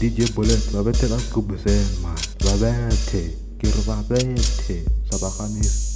DJ boleh babete aku bersama. Babete kira babete sabakanis